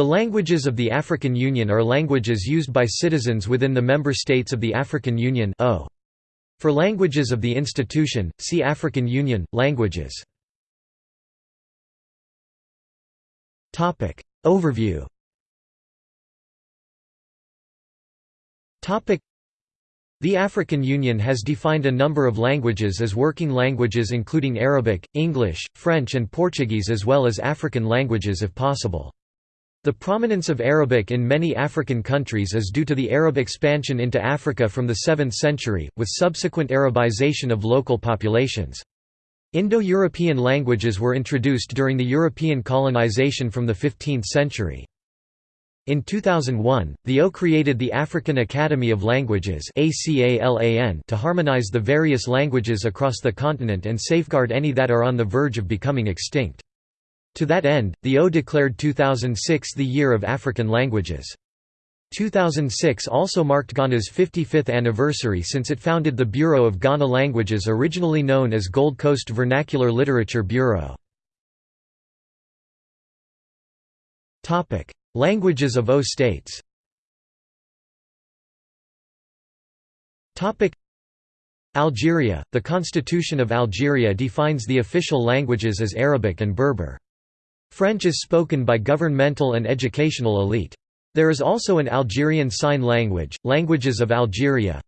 The languages of the African Union are languages used by citizens within the member states of the African Union. For languages of the institution, see African Union, languages. Overview the African Union has defined a number of languages as working languages including Arabic, English, French and Portuguese as well as African languages if possible. The prominence of Arabic in many African countries is due to the Arab expansion into Africa from the 7th century, with subsequent Arabization of local populations. Indo-European languages were introduced during the European colonization from the 15th century. In 2001, the O created the African Academy of Languages to harmonize the various languages across the continent and safeguard any that are on the verge of becoming extinct. To that end, the O declared 2006 the Year of African Languages. 2006 also marked Ghana's 55th anniversary since it founded the Bureau of Ghana Languages originally known as Gold Coast Vernacular Literature Bureau. Languages of O states Algeria – The Constitution of Algeria defines the official languages as Arabic and Berber. French is spoken by governmental and educational elite. There is also an Algerian Sign Language, Languages of Algeria,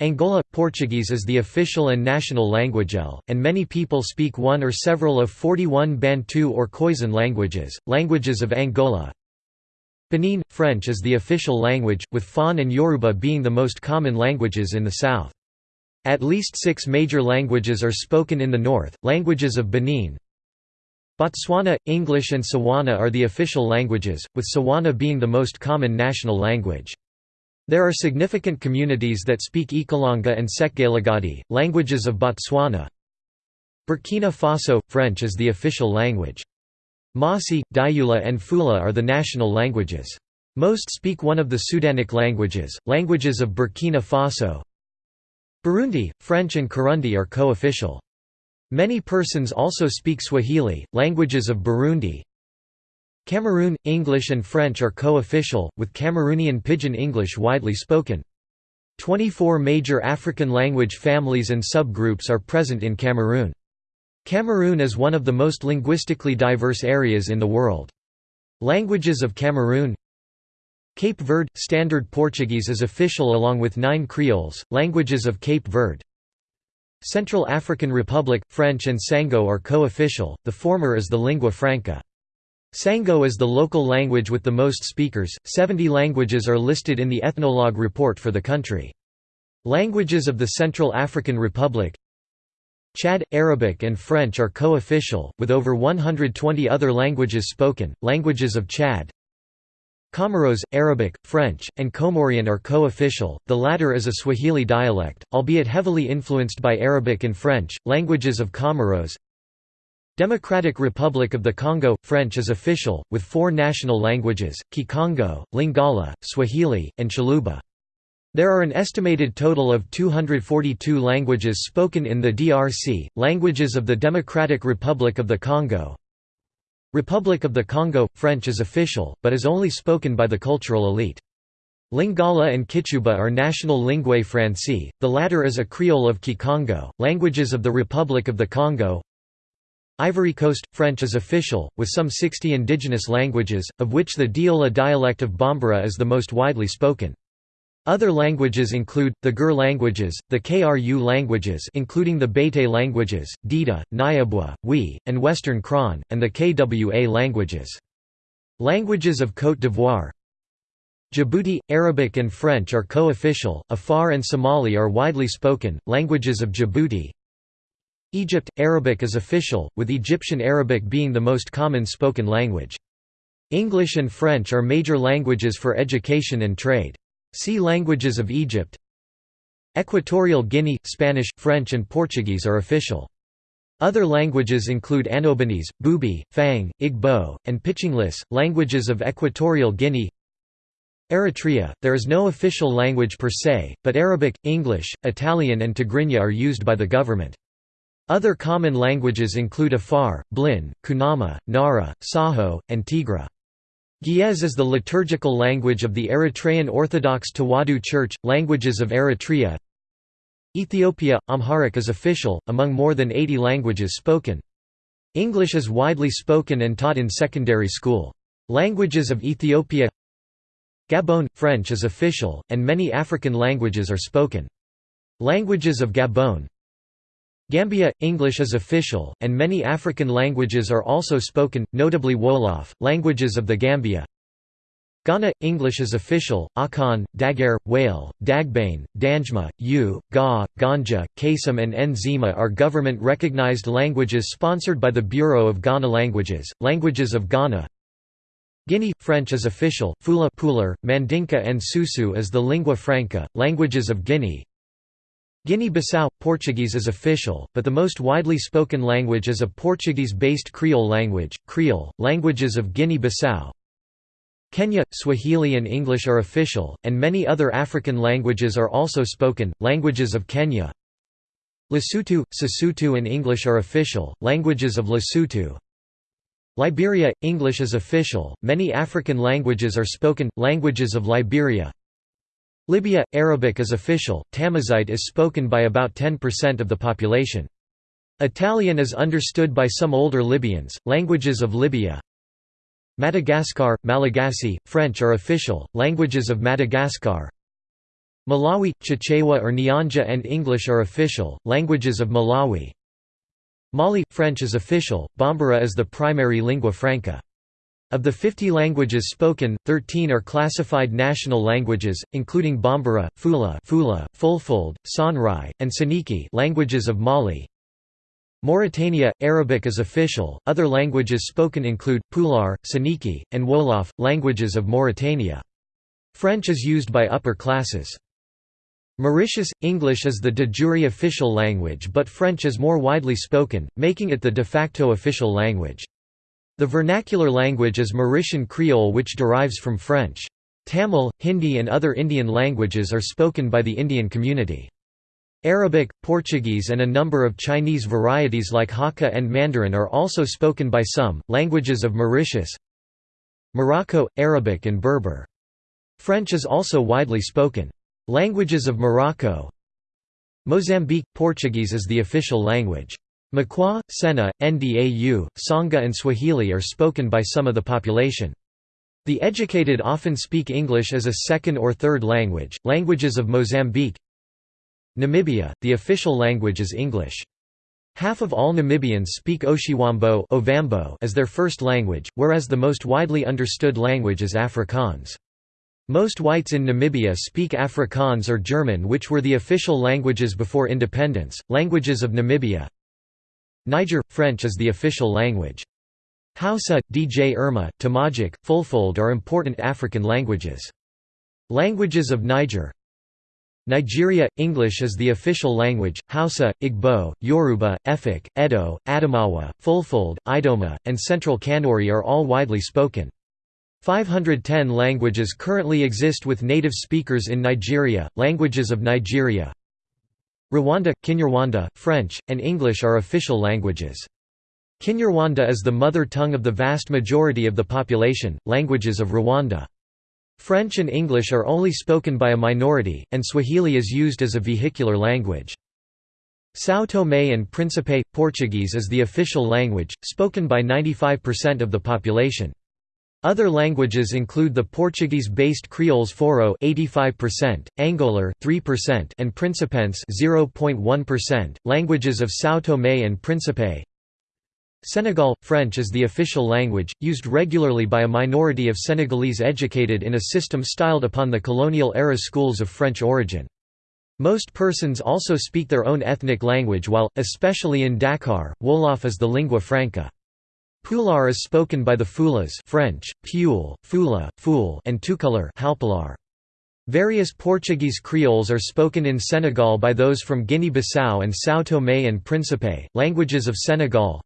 Angola – Portuguese is the official and national language L, and many people speak one or several of 41 Bantu or Khoisan languages, languages of Angola Benin – French is the official language, with Fon and Yoruba being the most common languages in the south. At least six major languages are spoken in the north, languages of Benin Botswana – English and Tswana are the official languages, with Tswana being the most common national language. There are significant communities that speak Ikalanga and Sekgalagadi, languages of Botswana. Burkina Faso – French is the official language. Mossi, Dioula and Fula are the national languages. Most speak one of the Sudanic languages, languages of Burkina Faso. Burundi, French and Kirundi are co-official. Many persons also speak Swahili, languages of Burundi. Cameroon, English and French are co-official, with Cameroonian Pidgin English widely spoken. 24 major African language families and subgroups are present in Cameroon. Cameroon is one of the most linguistically diverse areas in the world. Languages of Cameroon Cape Verde – Standard Portuguese is official along with nine Creoles, languages of Cape Verde Central African Republic – French and Sango are co-official, the former is the lingua franca. Sango is the local language with the most speakers, 70 languages are listed in the Ethnologue report for the country. Languages of the Central African Republic Chad, Arabic and French are co-official, with over 120 other languages spoken, languages of Chad. Comoros, Arabic, French, and Comorian are co-official, the latter is a Swahili dialect, albeit heavily influenced by Arabic and French, languages of Comoros. Democratic Republic of the Congo – French is official, with four national languages, Kikongo, Lingala, Swahili, and Chiluba. There are an estimated total of 242 languages spoken in the DRC, languages of the Democratic Republic of the Congo. Republic of the Congo – French is official, but is only spoken by the cultural elite. Lingala and Kituba are national linguae francaise, the latter is a creole of Kikongo, languages of the Republic of the Congo. Ivory Coast – French is official, with some 60 indigenous languages, of which the Diola dialect of Bambara is the most widely spoken. Other languages include, the Gur languages, the Kru languages including the Bete languages, Dida, Nyabwa, Wi, and Western Krahn, and the Kwa languages. Languages of Côte d'Ivoire Djibouti, Arabic and French are co-official, Afar and Somali are widely spoken, languages of Djibouti Egypt, Arabic is official, with Egyptian Arabic being the most common spoken language. English and French are major languages for education and trade. See Languages of Egypt Equatorial Guinea, Spanish, French and Portuguese are official. Other languages include Annobonese, Bubi, Fang, Igbo, and Pichinglés, languages of Equatorial Guinea Eritrea, there is no official language per se, but Arabic, English, Italian and Tigrinya are used by the government. Other common languages include Afar, Blin, Kunama, Nara, Saho, and Tigra. Ge'ez is the liturgical language of the Eritrean Orthodox Tewahedo Church. Languages of Eritrea Ethiopia – Amharic is official, among more than 80 languages spoken. English is widely spoken and taught in secondary school. Languages of Ethiopia Gabon – French is official, and many African languages are spoken. Languages of Gabon Gambia – English is official, and many African languages are also spoken, notably Wolof, languages of the Gambia. Ghana – English is official, Akan, Dagaare, Wale, Dagbani, Dangme, U, Ga, Gonja, Kasem and Nzema are government-recognized languages sponsored by the Bureau of Ghana Languages, languages of Ghana. Guinea – French is official, Fula Pular, Mandinka and Susu is the lingua franca, languages of Guinea Guinea-Bissau – Portuguese is official, but the most widely spoken language is a Portuguese-based Creole language, Creole, languages of Guinea-Bissau. Kenya – Swahili and English are official, and many other African languages are also spoken, languages of Kenya. Lesotho – Sesotho and English are official, languages of Lesotho. Liberia – English is official, many African languages are spoken, languages of Liberia. Libya – Arabic is official, Tamazight is spoken by about 10% of the population. Italian is understood by some older Libyans, languages of Libya. Madagascar, Malagasy, French are official, languages of Madagascar. Malawi, Chichewa or Nyanja and English are official, languages of Malawi. Mali, French is official, Bambara is the primary lingua franca. Of the 50 languages spoken, 13 are classified national languages, including Bambara, Fula, Fula Fulfulde, Songhai, and Soninke languages of Mali. Mauritania, Arabic is official, other languages spoken include, Pular, Soninke, and Wolof, languages of Mauritania. French is used by upper classes. Mauritius, English is the de jure official language but French is more widely spoken, making it the de facto official language. The vernacular language is Mauritian Creole which derives from French. Tamil, Hindi and other Indian languages are spoken by the Indian community. Arabic, Portuguese and a number of Chinese varieties like Hakka and Mandarin are also spoken by some. Languages of Mauritius Morocco, Arabic and Berber. French is also widely spoken. Languages of Morocco Mozambique – Portuguese is the official language. Makua, Sena, Ndau, Sangha and Swahili are spoken by some of the population. The educated often speak English as a second or third language. Languages of Mozambique Namibia, the official language is English. Half of all Namibians speak Oshiwambo Ovambo as their first language, whereas the most widely understood language is Afrikaans. Most whites in Namibia speak Afrikaans or German which were the official languages before independence. Languages of Namibia Niger – French is the official language. Hausa, Dj Irma, Tamajaq, Fulfulde are important African languages. Languages of Niger Nigeria – English is the official language, Hausa, Igbo, Yoruba, Efik, Edo, Adamawa, Fulfulde, Idoma, and Central Kanuri are all widely spoken. 510 languages currently exist with native speakers in Nigeria. Languages of Nigeria Rwanda, Kinyarwanda, French, and English are official languages. Kinyarwanda is the mother tongue of the vast majority of the population. Languages of Rwanda. French and English are only spoken by a minority, and Swahili is used as a vehicular language. São Tomé and Príncipe – Portuguese is the official language, spoken by 95% of the population. Other languages include the Portuguese-based Creoles Foro 85%, Angolar 3% and Principense 0.1%. Languages of São Tomé and Príncipe Senegal – French is the official language, used regularly by a minority of Senegalese educated in a system styled upon the colonial-era schools of French origin. Most persons also speak their own ethnic language while, especially in Dakar, Wolof is the lingua franca. Pular is spoken by the Fulas French, Pule, Fula, Fool and Halpilar. Various Portuguese creoles are spoken in Senegal by those from Guinea-Bissau and São Tomé and Príncipe, languages of Senegal.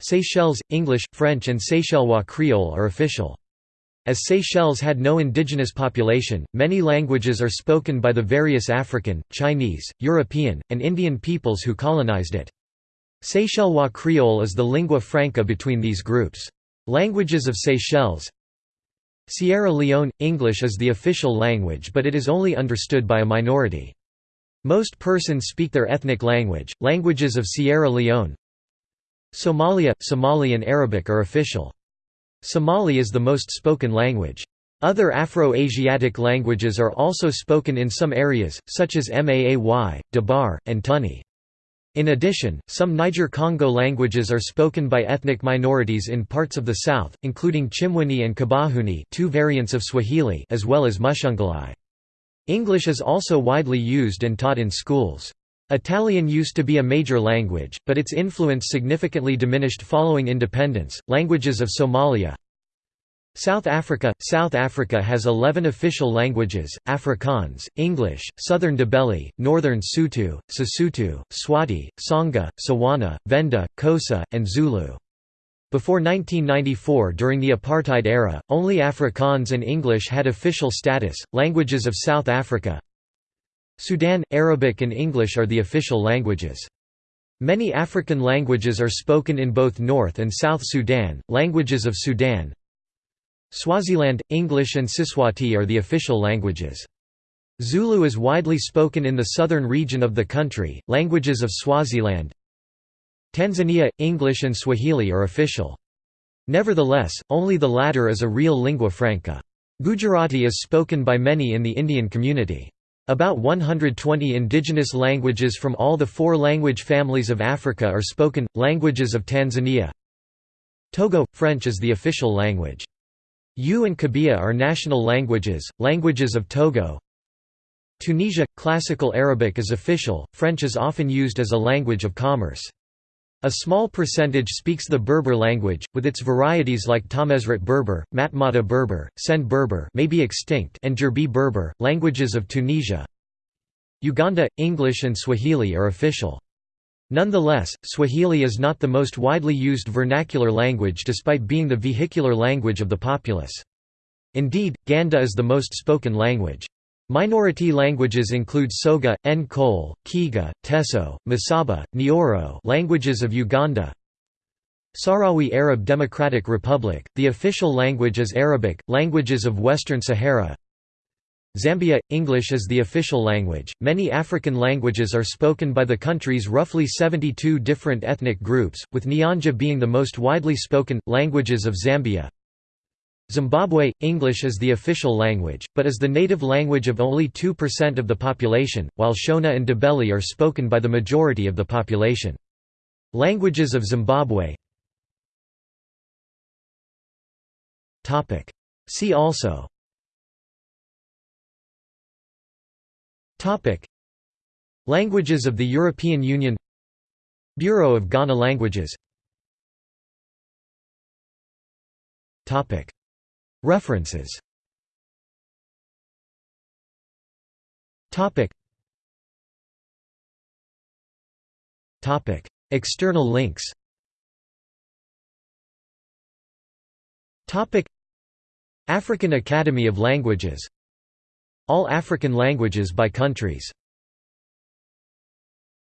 Seychelles, English, French and Seychellois Creole are official. As Seychelles had no indigenous population, many languages are spoken by the various African, Chinese, European, and Indian peoples who colonized it. Seychellois Creole is the lingua franca between these groups. Languages of Seychelles Sierra Leone – English is the official language but it is only understood by a minority. Most persons speak their ethnic language. Languages of Sierra Leone Somalia – Somali and Arabic are official. Somali is the most spoken language. Other Afro-Asiatic languages are also spoken in some areas, such as Maay, Dabar, and Tuni. In addition, some Niger-Congo languages are spoken by ethnic minorities in parts of the south, including Chimwini and Kibajuni two variants of Swahili as well as Mushunguli. English is also widely used and taught in schools. Italian used to be a major language, but its influence significantly diminished following independence. Languages of Somalia South Africa – South Africa has 11 official languages, Afrikaans, English, Southern Ndebele, Northern Sotho, Sesotho, Swati, Tsonga, Tswana, Venda, Xhosa, and Zulu. Before 1994 during the apartheid era, only Afrikaans and English had official status. Languages of South Africa Sudan – Arabic and English are the official languages. Many African languages are spoken in both North and South Sudan. Languages of Sudan Swaziland, English and Siswati are the official languages. Zulu is widely spoken in the southern region of the country. Languages of Swaziland Tanzania, English and Swahili are official. Nevertheless, only the latter is a real lingua franca. Gujarati is spoken by many in the Indian community. About 120 indigenous languages from all the four language families of Africa are spoken. Languages of Tanzania Togo – French is the official language. Ewe and Kabiye are national languages, languages of Togo. Tunisia – Classical Arabic is official, French is often used as a language of commerce. A small percentage speaks the Berber language, with its varieties like Tamezrat Berber, Matmata Berber, Send Berber may be extinct and Jerbi Berber, languages of Tunisia. Uganda – English and Swahili are official. Nonetheless, Swahili is not the most widely used vernacular language despite being the vehicular language of the populace. Indeed, Ganda is the most spoken language. Minority languages include Soga, Nkole, Kiga, Teso, Masaba, Nyoro languages of Uganda, Sahrawi Arab Democratic Republic, the official language is Arabic, languages of Western Sahara Zambia – English is the official language. Many African languages are spoken by the country's roughly 72 different ethnic groups, with Nyanja being the most widely spoken. Languages of Zambia Zimbabwe – English is the official language, but is the native language of only 2% of the population, while Shona and Ndebele are spoken by the majority of the population. Languages of Zimbabwe See also Topic. Languages of the European Union Bureau of Ghana Languages Topic. References Topic. Topic. External links Topic. African Academy of Languages all African languages by countries